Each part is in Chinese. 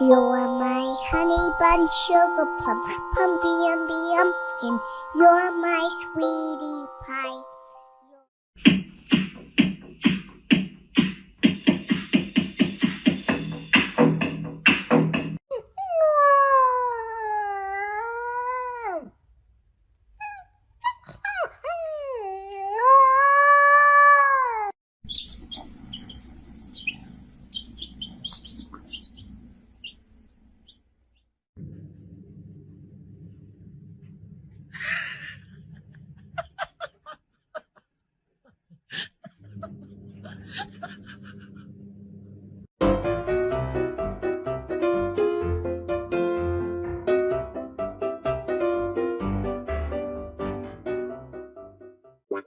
You are my honey bun, sugar plum, pumpy umby umpkin. You're my sweetie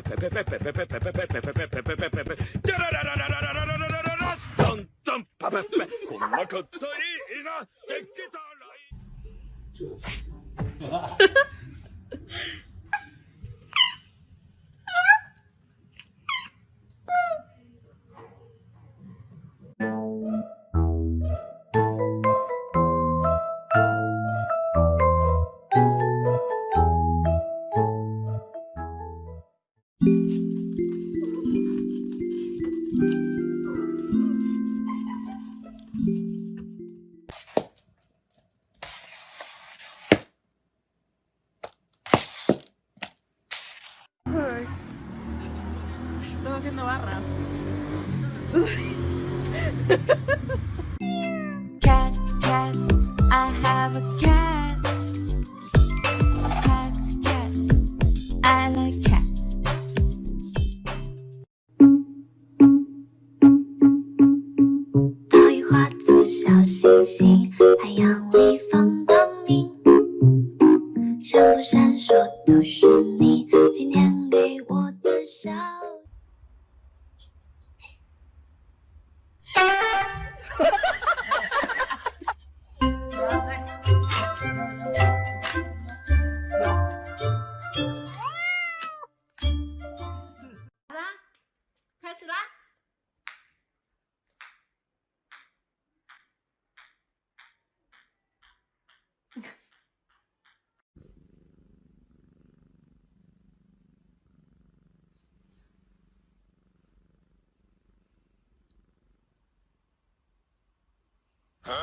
なかっ Cat, cat, I have a cat. 笑。爸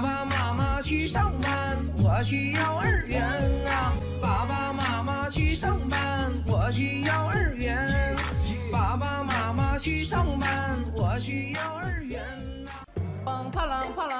爸妈妈去上班，我去幼儿园啊。爸爸妈妈去上班，我去幼儿园。爸爸妈妈去上班，我去幼儿园啊。梆啪啷啪啷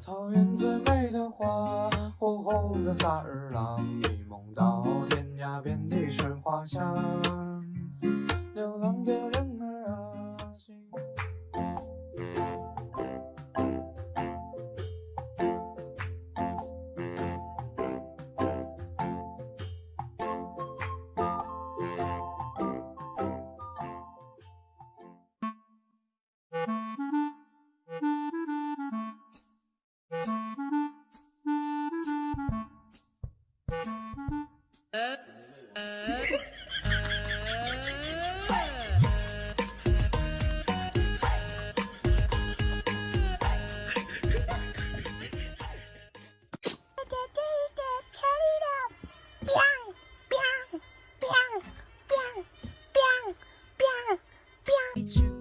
草原最美的花，火红的萨日朗，一梦到天涯，遍地是花香。流浪的人 true.